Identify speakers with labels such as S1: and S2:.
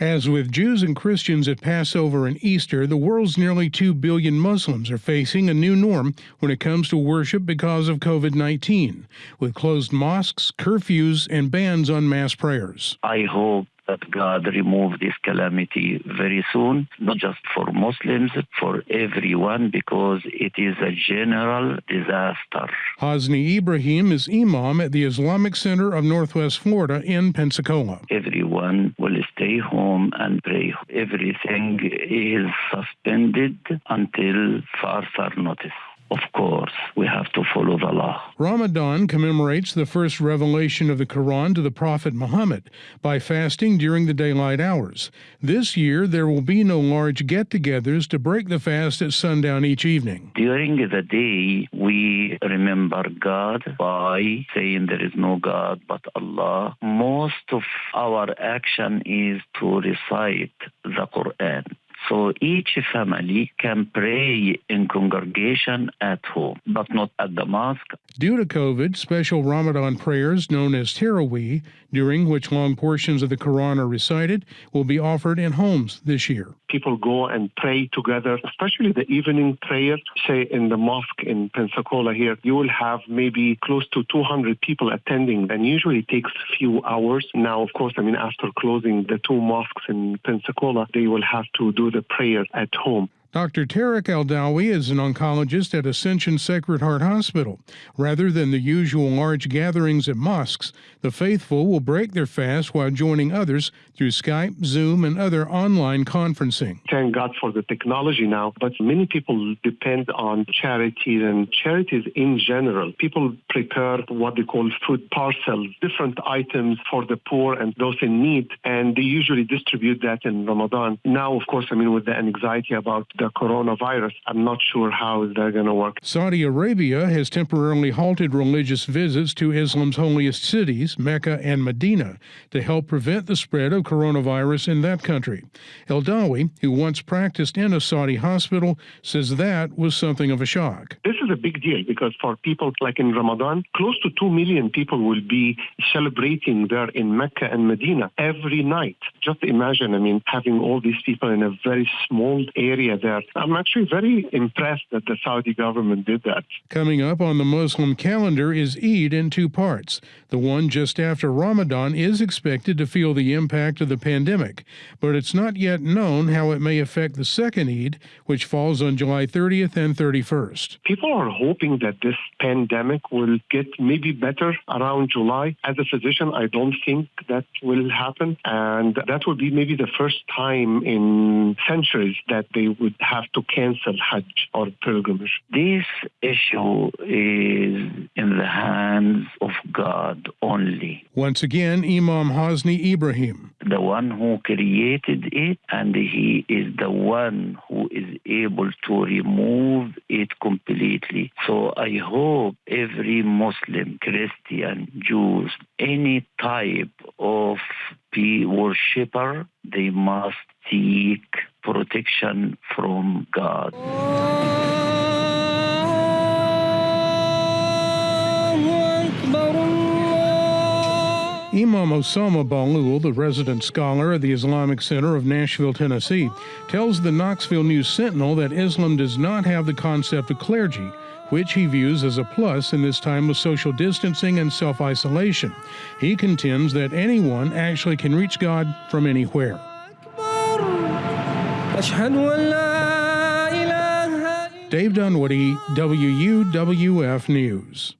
S1: As with Jews and Christians at Passover and Easter, the world's nearly 2 billion Muslims are facing a new norm when it comes to worship because of COVID 19, with closed mosques, curfews, and bans on mass prayers.
S2: I hope that God remove this calamity very soon, not just for Muslims, for everyone, because it is a general disaster.
S1: Hosni Ibrahim is Imam at the Islamic Center of Northwest Florida in Pensacola.
S2: Everyone will stay home and pray. Everything is suspended until further notice of course, we have to follow the law.
S1: Ramadan commemorates the first revelation of the Quran to the Prophet Muhammad by fasting during the daylight hours. This year, there will be no large get togethers to break the fast at sundown each evening.
S2: During the day, we remember God by saying there is no God but Allah. Most of our action is to recite the Quran. So each family can pray in congregation at home, but not at the mosque.
S1: Due to COVID, special Ramadan prayers known as Taraweeh, during which long portions of the Quran are recited, will be offered in homes this year.
S3: People go and pray together, especially the evening prayer, say in the mosque in Pensacola here, you will have maybe close to 200 people attending and usually it takes a few hours. Now, of course, I mean, after closing the two mosques in Pensacola, they will have to do the prayer at home.
S1: Dr. Tarek Aldawi is an oncologist at Ascension Sacred Heart Hospital. Rather than the usual large gatherings at mosques, the faithful will break their fast while joining others through Skype, Zoom, and other online conferencing.
S3: Thank God for the technology now, but many people depend on charities and charities in general. People prepare what they call food parcels, different items for the poor and those in need, and they usually distribute that in Ramadan. Now, of course, I mean, with the anxiety about the coronavirus. I'm not sure how they're going to work.
S1: Saudi Arabia has temporarily halted religious visits to Islam's holiest cities, Mecca and Medina, to help prevent the spread of coronavirus in that country. Eldawi, who once practiced in a Saudi hospital, says that was something of a shock.
S3: This is a big deal because for people like in Ramadan, close to 2 million people will be celebrating there in Mecca and Medina every night. Just imagine, I mean, having all these people in a very small area there I'm actually very impressed that the Saudi government did that.
S1: Coming up on the Muslim calendar is Eid in two parts. The one just after Ramadan is expected to feel the impact of the pandemic, but it's not yet known how it may affect the second Eid, which falls on July 30th and 31st.
S3: People are hoping that this pandemic will get maybe better around July. As a physician, I don't think that will happen, and that will be maybe the first time in centuries that they would have to cancel Hajj or pilgrimage.
S2: This issue is in the hands of God only.
S1: Once again, Imam Hosni Ibrahim.
S2: The one who created it, and he is the one who is able to remove it completely. So I hope every Muslim, Christian, Jews, any type of worshipper, they must seek protection from God.
S1: Imam Osama Bahloul, the resident scholar at the Islamic Center of Nashville, Tennessee, tells the Knoxville News Sentinel that Islam does not have the concept of clergy, which he views as a plus in this time of social distancing and self isolation. He contends that anyone actually can reach God from anywhere. Dave Dunwoody, WUWF News.